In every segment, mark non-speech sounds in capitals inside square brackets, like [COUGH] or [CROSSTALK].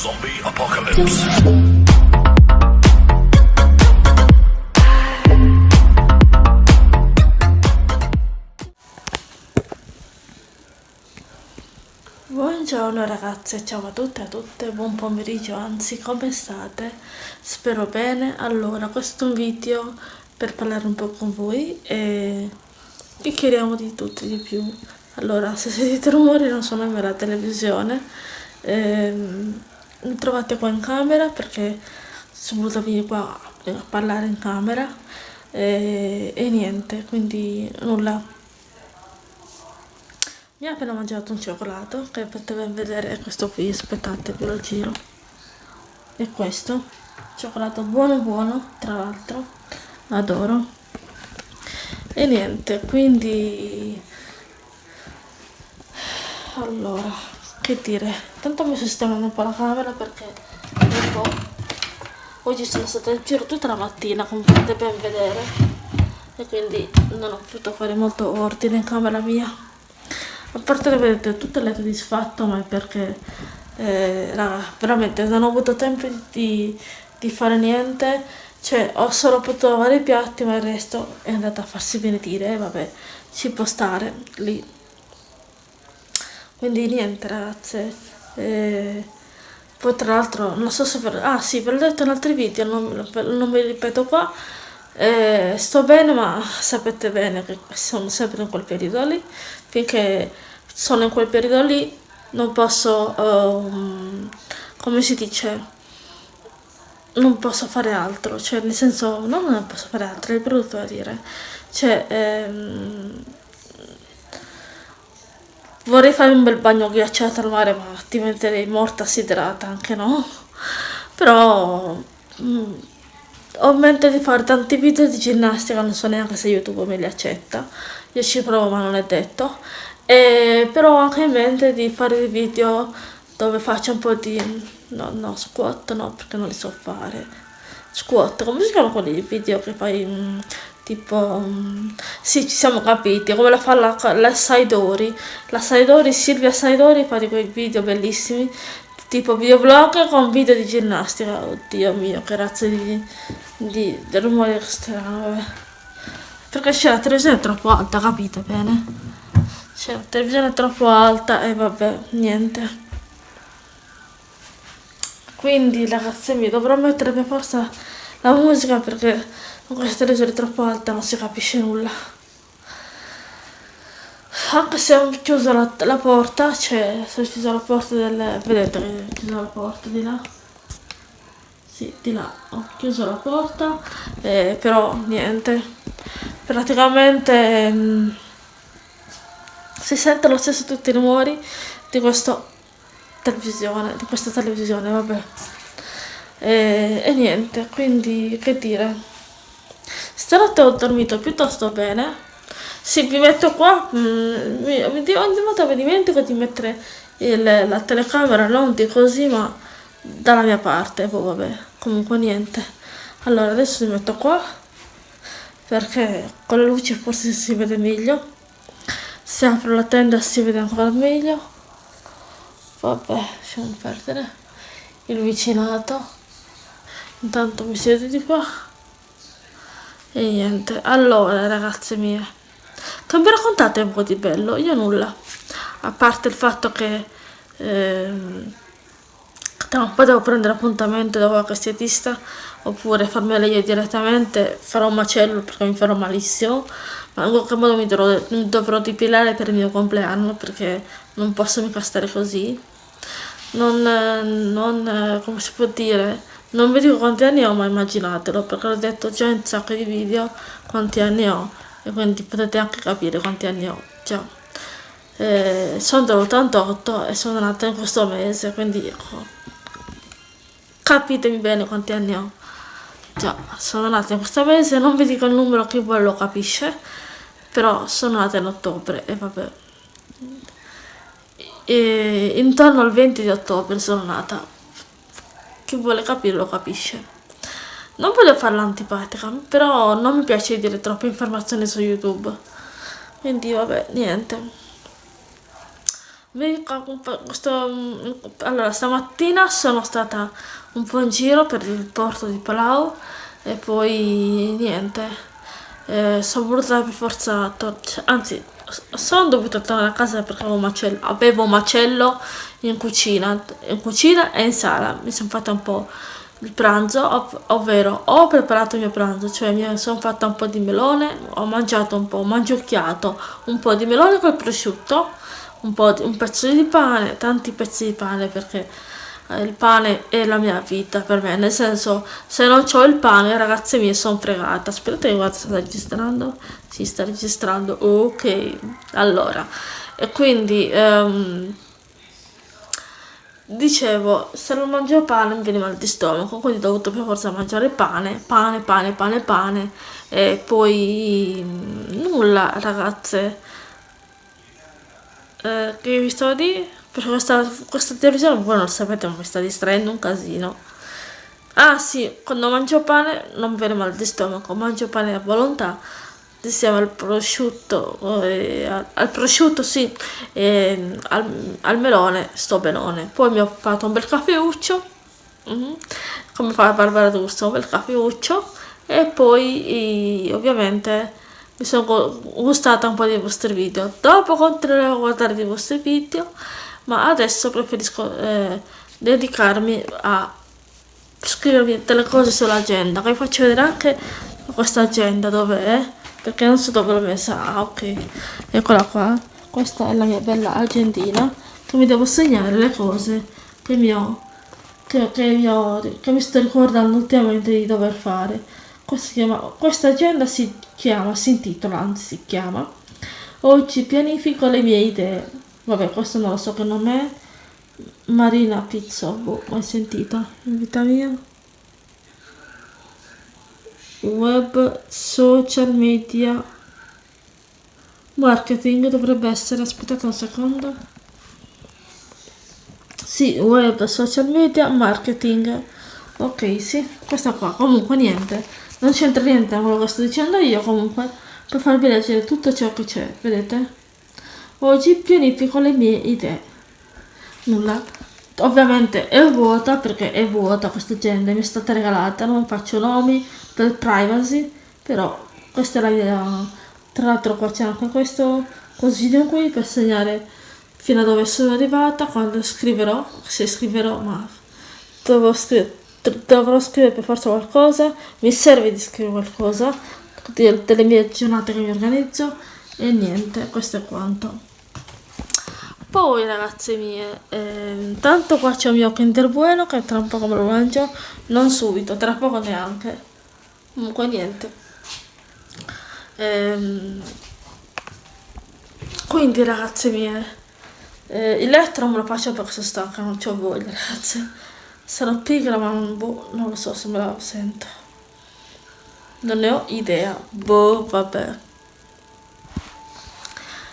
Zombie Apocalypse. Buongiorno ragazze, ciao a tutte e a tutte, buon pomeriggio, anzi come state? Spero bene. Allora, questo è un video per parlare un po' con voi e chiacchieriamo di tutto e di più. Allora, se sentite rumori non sono in la televisione, ehm, mi trovate qua in camera perché sono voluta venire qua a parlare in camera e, e niente, quindi nulla. Mi ha appena mangiato un cioccolato che potete vedere, questo qui, aspettate, ve lo giro. È questo, cioccolato buono buono, tra l'altro, adoro. E niente, quindi... Allora, che dire, tanto mi sistemando un po' la camera perché un po'... Oggi sono stata in giro tutta la mattina, come potete ben vedere, e quindi non ho potuto fare molto ordine in camera mia. A parte che vedete tutto il letto disfatto, ma è perché, eh, raga, veramente non ho avuto tempo di, di fare niente, cioè ho solo potuto lavare i piatti, ma il resto è andato a farsi benedire, e vabbè, ci può stare. Lì quindi niente ragazze. Eh, poi tra l'altro non so se per, ah sì ve l'ho detto in altri video non, non mi ripeto qua. Eh, sto bene ma sapete bene che sono sempre in quel periodo lì. Finché sono in quel periodo lì non posso um, come si dice non posso fare altro. Cioè nel senso no, non posso fare altro è brutto da dire. Cioè ehm, Vorrei fare un bel bagno ghiacciato al mare, ma diventerei morta assiderata anche no. Però mh, mm, ho in mente di fare tanti video di ginnastica, non so neanche se YouTube me li accetta. Io ci provo ma non è detto. E, però ho anche in mente di fare video dove faccio un po' di... No, no, squat no, perché non li so fare. Squat, come si chiama quelli video che fai... Mh, mm, tipo sì ci siamo capiti come la fa la, la Saidori. La Saidori Silvia Saidori fa di quei video bellissimi tipo videoblog con video di ginnastica. Oddio mio che razza di, di, di rumore strano. Vabbè. perché c'è la televisione troppo alta capite bene? C'è la televisione troppo alta e vabbè niente. Quindi ragazzi mie dovrò mettere per forza la musica perché con questa televisione troppo alta non si capisce nulla. Anche se ho chiuso la, la porta cioè se ho chiuso la porta del vedete che ho chiuso la porta di là? Sì di là. Ho chiuso la porta eh, però niente. Praticamente mh, mm, si sente lo stesso tutti i rumori di questa televisione di questa televisione vabbè. E, e niente quindi che dire Stanotte ho dormito piuttosto bene. Sì, vi metto qua, mm, mi, ogni volta mi dimentico di mettere il, la telecamera non di così, ma dalla mia parte, poi vabbè, comunque niente. Allora, adesso mi metto qua, perché con le luci forse si vede meglio. Se apro la tenda si vede ancora meglio. Vabbè, lasciamo perdere il vicinato. Intanto mi siedo di qua. E niente, allora ragazze mie, che mi raccontate un po' di bello? Io nulla, a parte il fatto che ehm, tra un po' devo prendere appuntamento da qualche estetista oppure farmela io direttamente, farò un macello perché mi farò malissimo, ma in qualche modo mi dovrò, mi dovrò depilare per il mio compleanno perché non posso mica stare così. Non, non, come si può dire, non vi dico quanti anni ho, ma immaginatelo, perché l'ho detto già in un sacco di video quanti anni ho, e quindi potete anche capire quanti anni ho già. Eh, sono dell'88 e sono nata in questo mese, quindi ecco, capitemi bene quanti anni ho. Già, sono nata in questo mese, non vi dico il numero che voi lo capisce, però sono nata in ottobre e vabbè. E intorno al 20 di ottobre sono nata chi vuole capirlo capisce. Non voglio farla antipatica, però non mi piace dire troppe informazioni su YouTube. Quindi vabbè, niente. questo, allora stamattina sono stata un po' in giro per il porto di Palau e poi niente eh, sono voluta per forza anzi sono dovuta tornare a casa perché avevo macello, avevo macello in cucina in cucina e in sala. Mi sono fatta un po' il pranzo, ov ovvero ho preparato il mio pranzo, cioè mi sono fatta un po' di melone, ho mangiato un po', ho mangiucchiato un po' di melone col prosciutto, un, po di, un pezzo di pane, tanti pezzi di pane perché eh, il pane è la mia vita per me, nel senso se non ho il pane ragazze mie sono fregata, aspettate guarda sta registrando, si sta registrando, ok, allora, e quindi... Um, dicevo se non mangio pane mi viene mal di stomaco quindi ho dovuto per forza mangiare pane pane pane pane pane e poi nulla ragazze. Eh, che vi sto a perché questa, questa televisione voi non lo sapete ma mi sta distraendo un casino. Ah sì quando mangio pane non viene mal di stomaco mangio pane a volontà insieme al prosciutto, eh, al, prosciutto sì, e al, al, melone sto benone. Poi mi ho fatto un bel caffeuccio, mm -hmm, come fa Barbara D'Urso, un bel caffeuccio e poi e, ovviamente mi sono gustata un po' dei vostri video. Dopo continuerò a guardare i vostri video, ma adesso preferisco eh, dedicarmi a scrivermi delle cose sull'agenda, vi faccio vedere anche questa agenda dove è perché non so dove l'ho messa ah ok. Eccola qua. Questa è la mia bella agendina. Che mi devo segnare le cose che mi ho che, che, mi, ho, che mi sto ricordando ultimamente di dover fare. Questa, chiama, questa agenda si chiama si intitola anzi si chiama oggi pianifico le mie idee. Vabbè questo non lo so che nome è. Marina Pizzo boh, mai sentita in vita mia web, social media, marketing dovrebbe essere, aspettate un secondo. Sì, web, social media, marketing. Ok, sì, questa qua. Comunque niente, non c'entra niente con quello che sto dicendo io, comunque, per farvi leggere tutto ciò che c'è, vedete? Oggi pianifico le mie idee. Nulla. Ovviamente è vuota perché è vuota questa agenda, mi è stata regalata, non faccio nomi, per privacy però questa è la mia tra l'altro qua c'è anche questo consiglio qui per segnare fino a dove sono arrivata quando scriverò se scriverò ma dovrò scrivere, dovrò scrivere per forza qualcosa mi serve di scrivere qualcosa delle mie giornate che mi organizzo e niente questo è quanto. Poi ragazze mie eh, intanto qua c'è il mio kinder bueno che tra un po' come lo mangio non subito tra poco neanche comunque niente. Ehm, quindi ragazze mie eh, il letto non me lo faccio perché sono stanca non ho voglia ragazze. Sarò pigra ma non, boh, non lo so se me la sento. Non ne ho idea. Boh vabbè.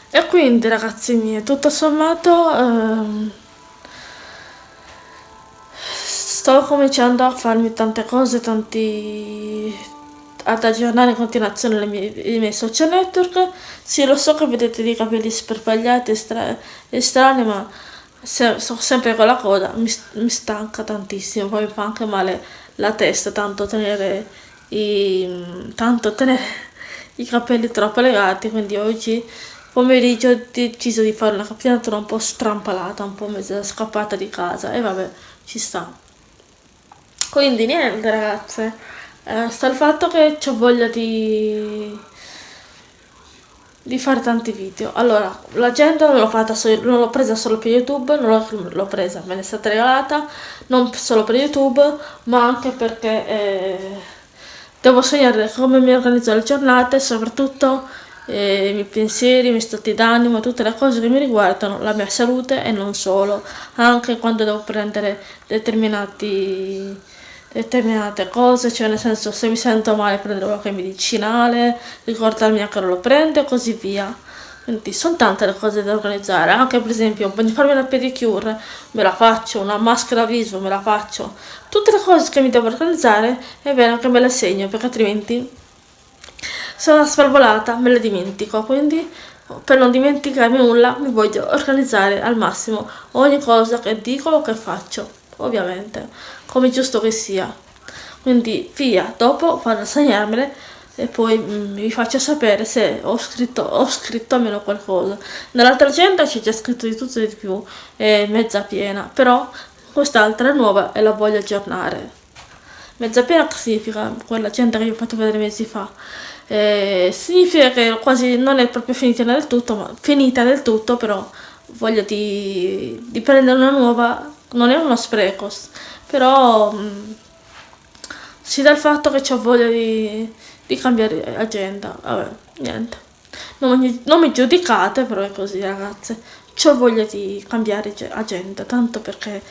E quindi ragazzi miei tutto sommato ehm, sto cominciando a farmi tante cose, tanti ad aggiornare in continuazione mie, i miei social network. Sì, lo so che vedete dei capelli sperpagliati e, strani, ma se, so sempre con la coda, mi, mi, stanca tantissimo, poi mi fa anche male la testa, tanto tenere i, tanto tenere i capelli troppo legati, quindi oggi pomeriggio ho deciso di fare una cappinatura un po' strampalata, un po' mezza scappata di casa. E vabbè, ci sta quindi niente ragazze. Eh, sta il fatto che ho voglia di di fare tanti video. Allora l'agenda non l'ho fatta non l'ho presa solo per youtube non l'ho presa me ne è stata regalata non solo per youtube ma anche perché eh, devo segnare come mi organizzo le giornate soprattutto eh, i miei pensieri, i miei stati d'animo, tutte le cose che mi riguardano, la mia salute e non solo, anche quando devo prendere determinati determinate cose, cioè nel senso se mi sento male prendere qualche medicinale, ricordarmi a che lo prendo e così via. Quindi sono tante le cose da organizzare, anche per esempio voglio farmi una pedicure, me la faccio, una maschera viso, me la faccio. Tutte le cose che mi devo organizzare è bene che me le segno perché altrimenti sono svalvolata, me le dimentico, quindi per non dimenticarmi nulla mi voglio organizzare al massimo ogni cosa che dico o che faccio ovviamente come giusto che sia. Quindi via dopo vado a segnarmele e poi mm, vi faccio sapere se ho scritto, ho scritto almeno qualcosa. Nell'altra agenda c'è già scritto di tutto e di più è mezza piena però quest'altra è nuova e la voglio aggiornare. Mezza piena significa quell'agenda che vi ho fatto vedere mesi fa. Eh, significa che quasi non è proprio finita del tutto, ma finita del tutto, però voglio di, di prendere una nuova, non è uno spreco, però mh, mm, si dà il fatto che ho voglia di, di cambiare agenda, vabbè, niente. Non mi, non mi giudicate, però è così ragazze, ho voglia di cambiare agenda, tanto perché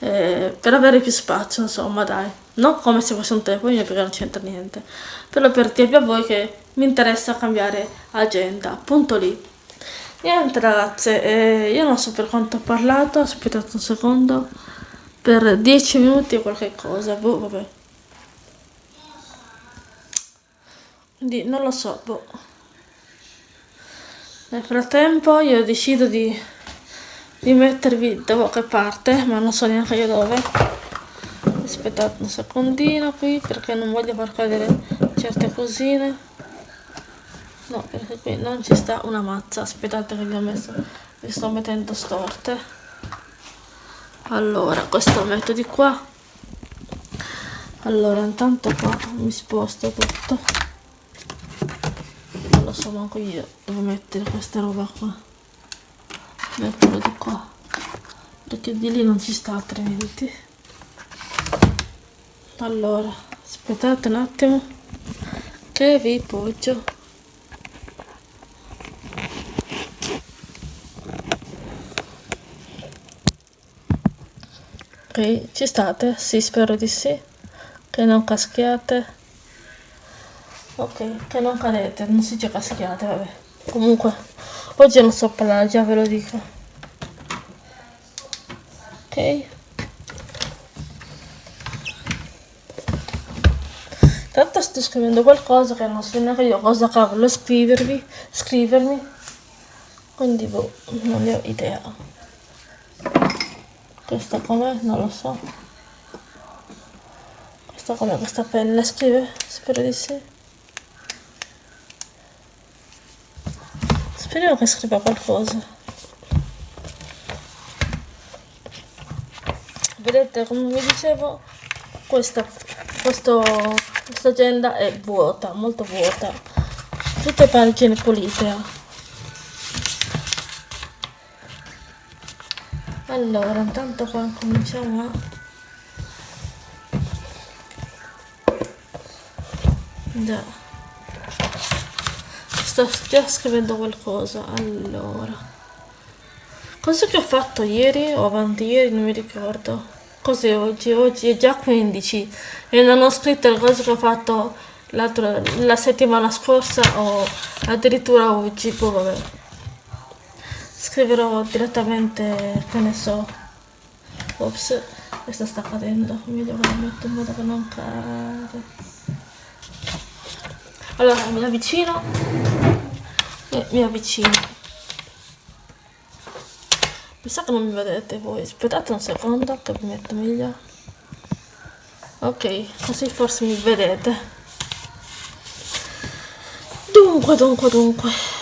eh, per avere più spazio, insomma, dai. Non come se fosse un telefono perché non c'entra niente. Però per dirvi a voi che mi interessa cambiare agenda. Punto lì. Niente ragazze, eh, io non so per quanto ho parlato, aspettate un secondo. Per 10 minuti o qualche cosa, boh, vabbè. Quindi non lo so, boh. Nel frattempo io decido di di mettervi da qualche parte ma non so neanche io dove aspettate un secondino qui perché non voglio far cadere certe cosine no perché qui non ci sta una mazza. Aspettate che vi ho messo vi sto mettendo storte. Allora questo metto di qua. Allora intanto qua mi sposto tutto. Non lo so manco io devo mettere questa roba qua. Metterlo di qua. Perché di lì non ci sta altrimenti. Allora aspettate un attimo che vi poggio ok ci state? sì spero di sì che non caschiate ok che non cadete non si dice caschiate vabbè comunque Oggi non so parlare, già ve lo dico. Ok. Tanto sto scrivendo qualcosa che non so neanche io cosa cavolo scrivervi, scrivermi. Quindi boh, non ne ho idea. Questa com'è? Non lo so. Questa com'è questa penna? Scrive? Spero di sì. Speriamo che scriva qualcosa. Vedete, come vi dicevo, questa, questo, questa agenda è vuota, molto vuota. Tutte pagine pulite. Allora, intanto qua cominciamo a... Già sto già scrivendo qualcosa allora. Cosa che ho fatto ieri o avanti ieri non mi ricordo. Cos'è oggi? Oggi è già 15 e non ho scritto le cose che ho fatto la settimana scorsa o addirittura oggi boh, vabbè scriverò direttamente che ne so. Ops questa sta cadendo. Che la metto in modo che non cade allora mi avvicino. E mi avvicino. Mi sa che non mi vedete voi. Aspettate un secondo che vi metto meglio. Ok così forse mi vedete. Dunque dunque dunque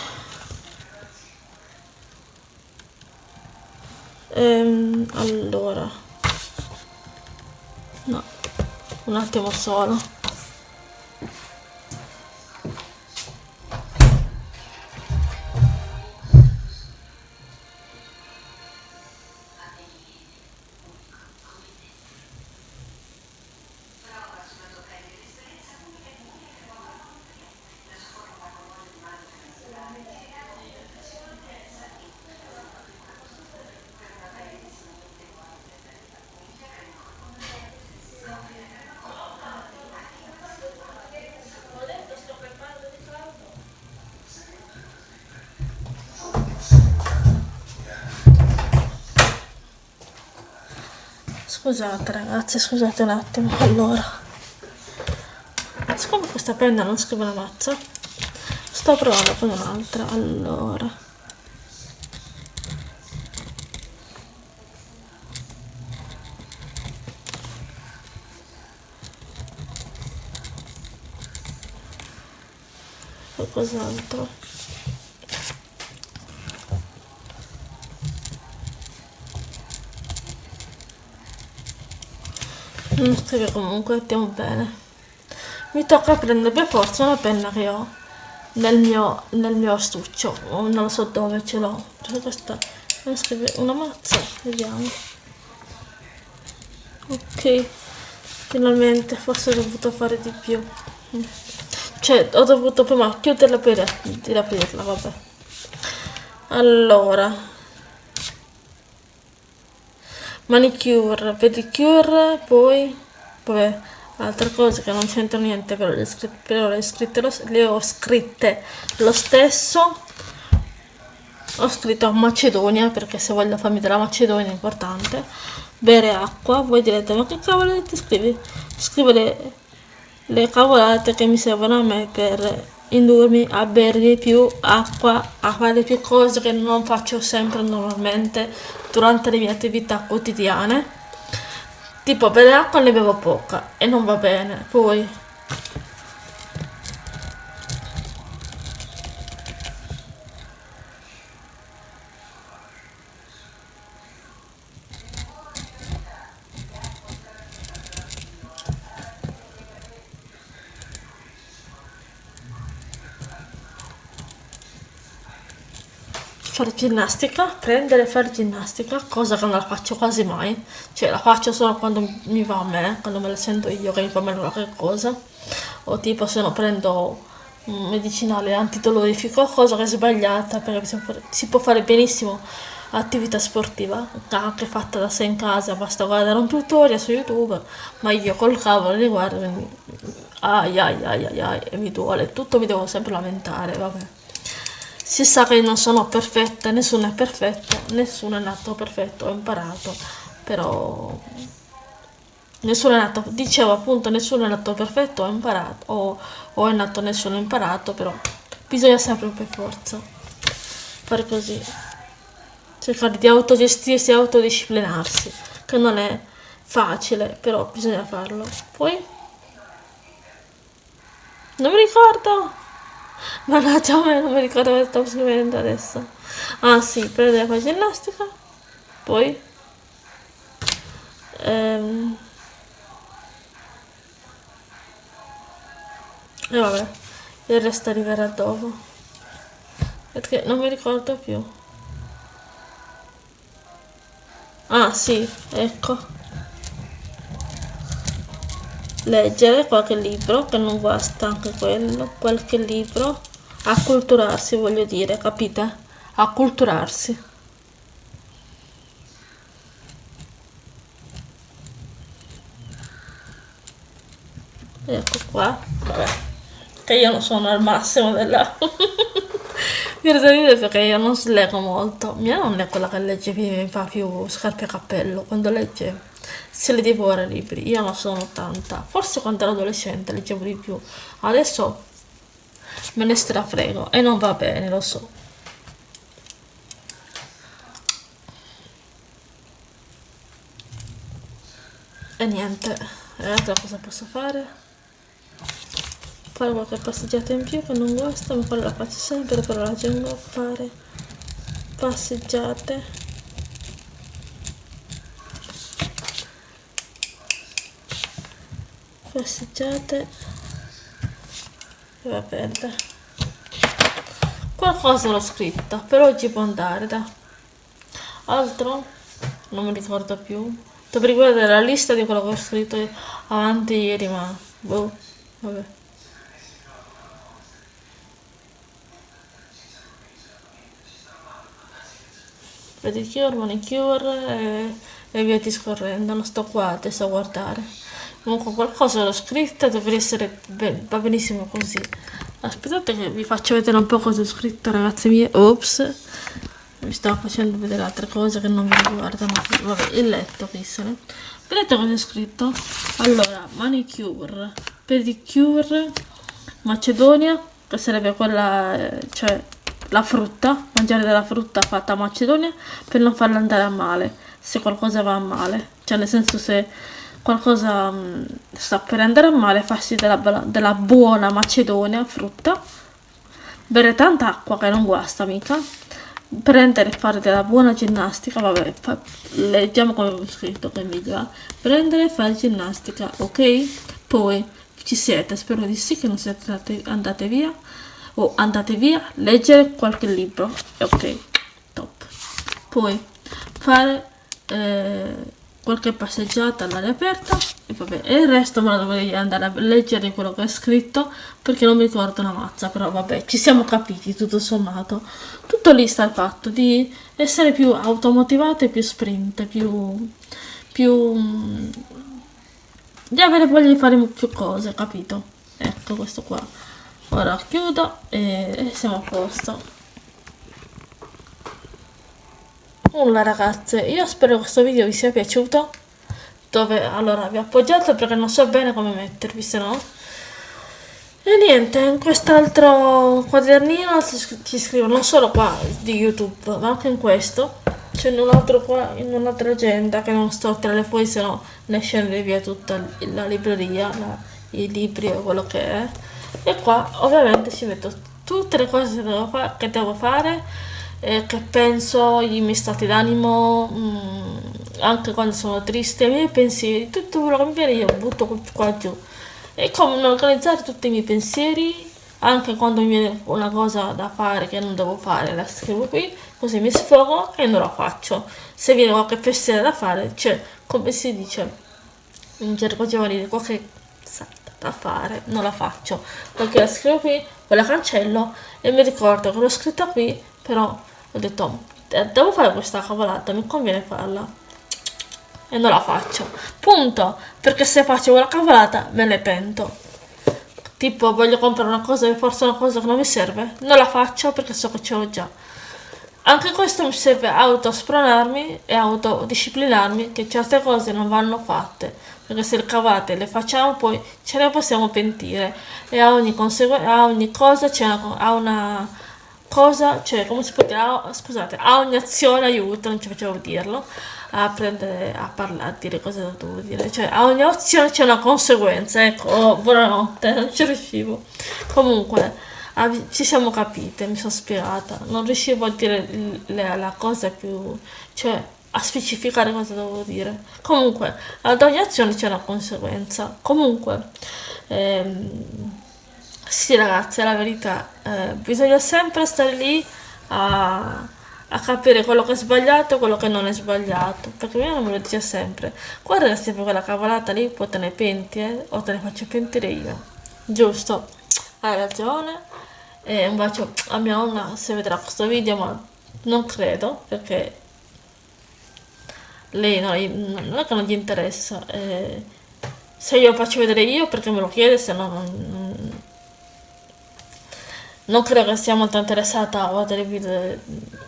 ehm, allora. No. Un attimo solo Scusate ragazzi, scusate un attimo. Allora, siccome questa penna non scrive la mazza, sto provando con un'altra allora qualcos'altro non scrive comunque stiamo bene. Mi tocca prendere per forza una penna che ho nel mio, nel mio astuccio. O non lo so dove ce l'ho. Questa una mazza vediamo. Ok finalmente forse ho dovuto fare di più. Cioè ho dovuto prima chiuderla per riaprirla vabbè. Allora manicure. Pedicure poi vabbè altre cose che non c'entra niente però le, però le, scritte le ho scritte lo stesso. Ho scritto Macedonia perché se voglio farmi della Macedonia è importante. Bere acqua. Voi direte ma che cavolo ti scrivi? Scrivere le cavolate che mi servono a me per indurmi a bere di più acqua, a fare più cose che non faccio sempre normalmente durante le mie attività quotidiane. Tipo bere acqua ne bevo poca e non va bene. Poi fare ginnastica, prendere e fare ginnastica, cosa che non la faccio quasi mai, cioè la faccio solo quando mi va a me, quando me la sento io che mi fa male qualche cosa, o tipo se no prendo un medicinale antidolorifico, cosa che è sbagliata perché si può fare benissimo attività sportiva, anche fatta da sé in casa, basta guardare un tutorial su YouTube, ma io col cavolo li guardo, quindi ai ai ai ai ai, e mi duole, tutto mi devo sempre lamentare, vabbè si sa che non sono perfetta, nessuno è perfetto, nessuno è nato perfetto, ho imparato, però nessuno è nato, dicevo appunto nessuno è nato perfetto, ho imparato, o, o è nato nessuno ha imparato, però bisogna sempre per forza fare così, cercare di autogestirsi e autodisciplinarsi, che non è facile, però bisogna farlo. Poi, non mi ricordo. Mannaggia non mi ricordo cosa stavo scrivendo adesso. Ah sì, prendere la pagina elastica. Poi... Ehm, e vabbè, il resto arriverà dopo. Perché non mi ricordo più. Ah sì, ecco leggere qualche libro che non basta anche quello qualche libro. Acculturarsi voglio dire capite? Acculturarsi. Ecco qua. Vabbè. Che io non sono al massimo della [LAUGHS] dire perché io non leggo molto. Mia nonna è quella che legge mi fa più scarpe a cappello quando legge se li devora i libri. Io non sono tanta. Forse quando ero adolescente leggevo di più. Adesso me ne strafrego e non va bene lo so. E niente. E altra cosa posso fare? Fare qualche passeggiata in più che non guasta ma quella la faccio sempre però la tengo a fare passeggiate passeggiate. E va bene qualcosa l'ho scritta per oggi può andare da altro? Non mi ricordo più. Dovrei guardare la lista di quello che ho scritto avanti ieri ma boh vabbè. Pedicure, manicure e, e via discorrendo. Non sto qua adesso a guardare comunque qualcosa l'ho scritta dovrebbe essere ben, va benissimo così. Aspettate che vi faccio vedere un po' cosa ho scritto ragazze mie ops. Mi stavo facendo vedere altre cose che non mi riguardano vabbè il letto chissene vedete cosa ho scritto? Allora manicure. Pedicure macedonia che sarebbe quella, eh, cioè la frutta, mangiare della frutta fatta a Macedonia per non farla andare a male, se qualcosa va a male, cioè nel senso se qualcosa mh, sta per andare a male, farsi della, della buona Macedonia frutta, bere tanta acqua che non guasta mica, prendere e fare della buona ginnastica, vabbè, fa, leggiamo come ho scritto che video, eh? prendere e fare ginnastica, ok? Poi ci siete, spero di sì che non siete andate via o andate via, leggere qualche libro, ok, top. Poi fare eh, qualche passeggiata all'aria aperta e vabbè, e il resto me lo dovrei andare a leggere quello che è scritto perché non mi ricordo una mazza, però vabbè, ci siamo capiti tutto sommato. Tutto lì sta il fatto di essere più automotivate, più sprint, più... più di avere voglia di fare più cose, capito? Ecco questo qua. Ora chiudo e siamo a posto. Nulla ragazze, io spero che questo video vi sia piaciuto. Dove allora vi ho appoggiato perché non so bene come mettervi, se no. E niente, in quest'altro quadernino ci scrivo non solo qua di YouTube, ma anche in questo. C'è un altro qua, in un'altra agenda che non sto tra le fuori, se no ne scende via tutta la libreria, la, i libri o quello che è e qua ovviamente ci metto tutte le cose che devo, fa che devo fare eh, che penso, i miei stati d'animo mm, anche quando sono triste, i miei pensieri tutto quello che mi viene io butto qua giù. E come organizzare tutti i miei pensieri anche quando mi viene una cosa da fare che non devo fare la scrivo qui così mi sfogo e non la faccio. Se viene qualche pensiero da fare cioè come si dice in gergo giovanile qualche da fare, non la faccio, perché la scrivo qui, poi la cancello e mi ricordo che l'ho scritta qui, però ho detto, eh, devo fare questa cavolata, mi conviene farla. E non la faccio. Punto. Perché se faccio quella cavolata me ne pento. Tipo voglio comprare una cosa e forse una cosa che non mi serve. Non la faccio perché so che ce l'ho già. Anche questo mi serve autospronarmi e autodisciplinarmi che certe cose non vanno fatte perché se le cavate le facciamo poi ce ne possiamo pentire e a ogni, a ogni cosa c'è una, una cosa, cioè come si può dire, a, scusate, a ogni azione aiuta, non ci facevo dirlo, a prendere, a parlare, a dire cosa devo dire, cioè a ogni azione c'è una conseguenza, ecco, oh, buonanotte, non ci riuscivo. Comunque, ci siamo capite, mi sono spiegata, non riuscivo a dire le, la cosa più, cioè a specificare cosa devo dire. Comunque, ad ogni azione c'è una conseguenza. Comunque, ehm, sì ragazzi, è la verità, eh, bisogna sempre stare lì a, a, capire quello che è sbagliato e quello che non è sbagliato, perché mia me lo dice sempre, guarda sempre quella cavolata lì, poi te ne penti, eh, o te ne faccio pentire io. Giusto, hai ragione. E un bacio a mia nonna se vedrà questo video, ma non credo, perché lei no, non è che non gli interessa. Eh, se io lo faccio vedere io perché me lo chiede, se no non, non credo che sia molto interessata a guardare i video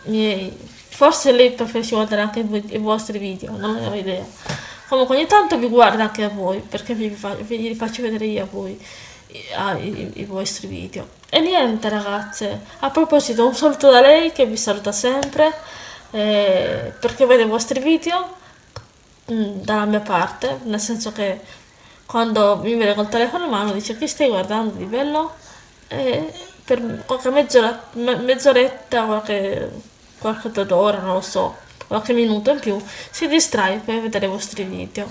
miei. Forse lei preferisce guardare anche i vostri video, non ho idea. Comunque ogni tanto vi guarda anche a voi, perché vi, vi, faccio vedere io a voi i, i, i vostri video. E niente ragazze, a proposito un saluto da lei che vi saluta sempre eh, perché vede i vostri video mm, dalla mia parte, nel senso che quando mi vede col telefono in mano dice che stai guardando di bello e per qualche mezz'ora, mezz'oretta, qualche, qualche d'ora, non lo so, qualche minuto in più si distrae per vedere i vostri video.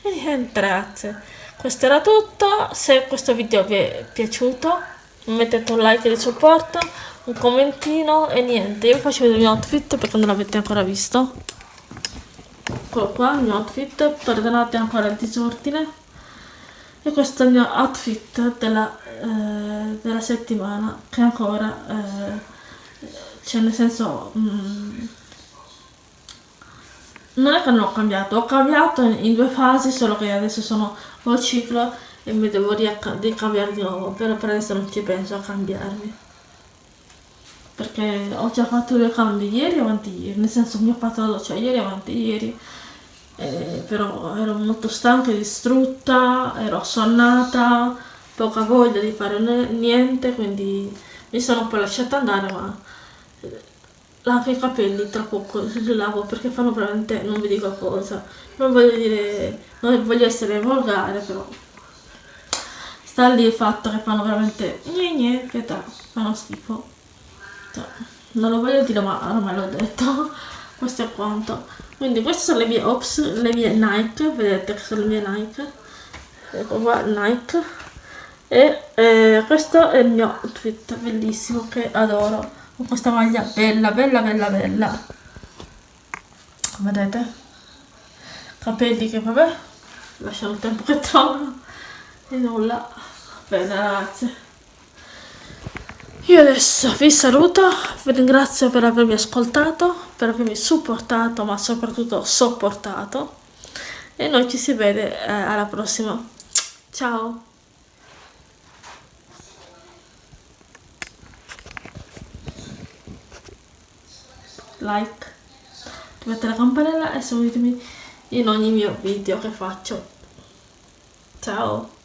E niente ragazzi, questo era tutto, se questo video vi è piaciuto mettete un like di supporto un commentino e niente. Io faccio vedere il mio outfit perché non l'avete ancora visto. Eccolo qua il mio outfit. Perdonate ancora il disordine e questo è il mio outfit della, eh, della settimana che ancora eh, cioè nel senso mm, non è che non ho cambiato ho cambiato in, in due fasi solo che adesso sono al ciclo e mi devo ricambiare di nuovo però per adesso non ci penso a cambiarmi. Perché ho già fatto due cambi ieri e avanti ieri nel senso mi ho fatto doccia ieri e avanti ieri eh, però ero molto stanca e distrutta ero assonnata poca voglia di fare niente quindi mi sono un po' lasciata andare ma lavo i capelli tra poco li lavo perché fanno veramente non vi dico cosa. Non voglio dire non voglio essere volgare però sta lì il fatto che fanno veramente gne che ta, fanno schifo. Non lo voglio dire ma ormai l'ho detto [LAUGHS] questo è quanto quindi queste sono le mie ops le mie Nike vedete che sono le mie Nike. Ecco qua Nike. E eh, questo è il mio outfit bellissimo che adoro. Con questa maglia bella bella bella bella. Vedete? Capelli che vabbè lasciamo il tempo che trovano. E nulla. Bene ragazzi io adesso vi saluto vi ringrazio per avermi ascoltato per avermi supportato ma soprattutto sopportato e noi ci si vede eh, alla prossima ciao like, attivate la campanella e seguitemi in ogni mio video che faccio. Ciao!